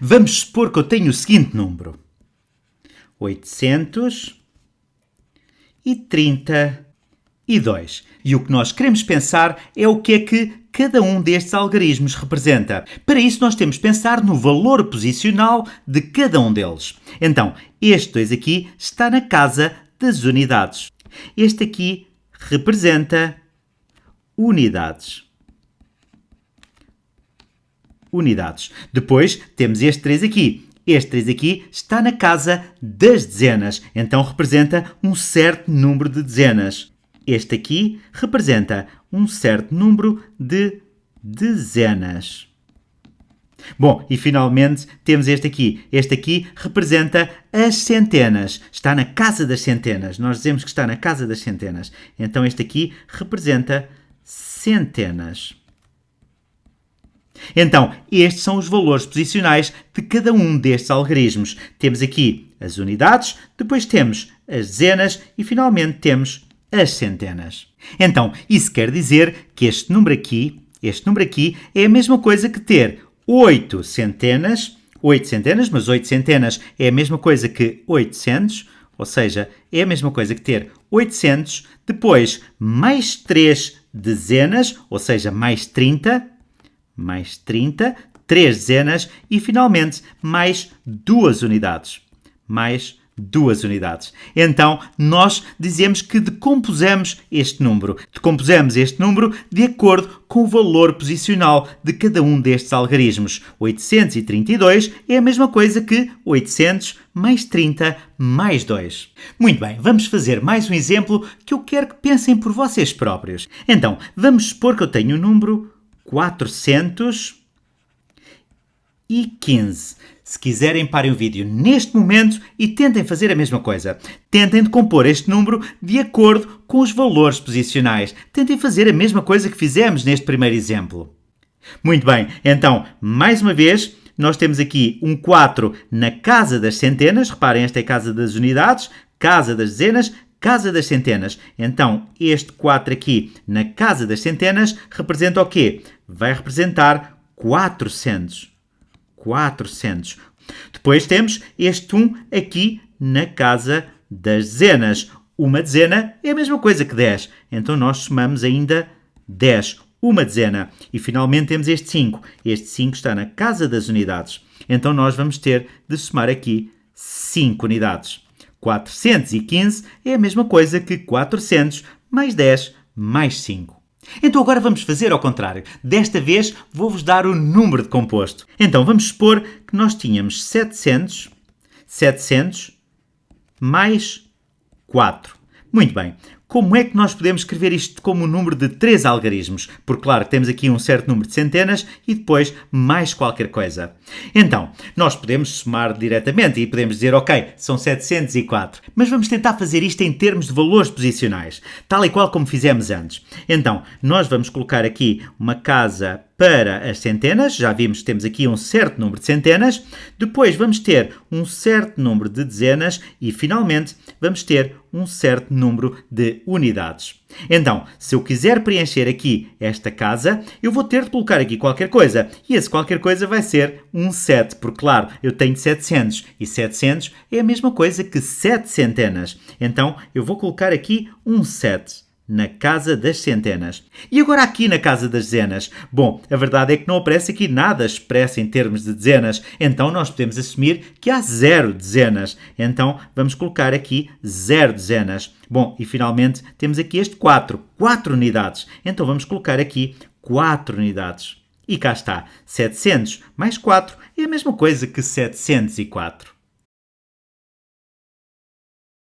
Vamos supor que eu tenho o seguinte número. 832. E o que nós queremos pensar é o que é que cada um destes algarismos representa. Para isso, nós temos de pensar no valor posicional de cada um deles. Então, este 2 aqui está na casa das unidades. Este aqui representa unidades. Unidades. Depois temos este 3 aqui. Este 3 aqui está na casa das dezenas, então representa um certo número de dezenas. Este aqui representa um certo número de dezenas. Bom, e finalmente temos este aqui. Este aqui representa as centenas. Está na casa das centenas. Nós dizemos que está na casa das centenas. Então este aqui representa centenas. Então, estes são os valores posicionais de cada um destes algarismos. Temos aqui as unidades, depois temos as dezenas e finalmente temos as centenas. Então, isso quer dizer que este número aqui, este número aqui é a mesma coisa que ter 8 centenas, 8 centenas, mas 8 centenas é a mesma coisa que 800, ou seja, é a mesma coisa que ter 800, depois mais 3 dezenas, ou seja, mais 30, mais 30, 3 dezenas e finalmente mais 2 unidades. Mais duas unidades. Então, nós dizemos que decompusemos este número. Decompusemos este número de acordo com o valor posicional de cada um destes algarismos. 832 é a mesma coisa que 800 mais 30 mais 2. Muito bem, vamos fazer mais um exemplo que eu quero que pensem por vocês próprios. Então, vamos supor que eu tenho o número 415. Se quiserem, parem o vídeo neste momento e tentem fazer a mesma coisa. Tentem decompor este número de acordo com os valores posicionais. Tentem fazer a mesma coisa que fizemos neste primeiro exemplo. Muito bem, então, mais uma vez, nós temos aqui um 4 na casa das centenas. Reparem, esta é a casa das unidades, casa das dezenas, casa das centenas. Então, este 4 aqui na casa das centenas representa o quê? Vai representar 400. 400. Depois temos este 1 aqui na casa das dezenas. Uma dezena é a mesma coisa que 10, então nós somamos ainda 10, uma dezena. E finalmente temos este 5. Este 5 está na casa das unidades, então nós vamos ter de somar aqui 5 unidades. 415 é a mesma coisa que 400 mais 10 mais 5. Então agora vamos fazer ao contrário. Desta vez vou-vos dar o número de composto. Então vamos supor que nós tínhamos 700, 700 mais 4. Muito bem. Como é que nós podemos escrever isto como o número de três algarismos? Porque, claro, temos aqui um certo número de centenas e depois mais qualquer coisa. Então, nós podemos somar diretamente e podemos dizer, ok, são 704. Mas vamos tentar fazer isto em termos de valores posicionais, tal e qual como fizemos antes. Então, nós vamos colocar aqui uma casa para as centenas, já vimos que temos aqui um certo número de centenas, depois vamos ter um certo número de dezenas e, finalmente, vamos ter um certo número de unidades. Então, se eu quiser preencher aqui esta casa, eu vou ter de colocar aqui qualquer coisa. E esse qualquer coisa vai ser um 7, porque, claro, eu tenho 700 e 700 é a mesma coisa que 7 centenas. Então, eu vou colocar aqui um 7 na casa das centenas. E agora aqui na casa das dezenas? Bom, a verdade é que não aparece aqui nada expresso em termos de dezenas, então nós podemos assumir que há zero dezenas. Então vamos colocar aqui zero dezenas. Bom, e finalmente temos aqui este 4, 4 unidades. Então vamos colocar aqui 4 unidades. E cá está, 700 mais 4 é a mesma coisa que 704.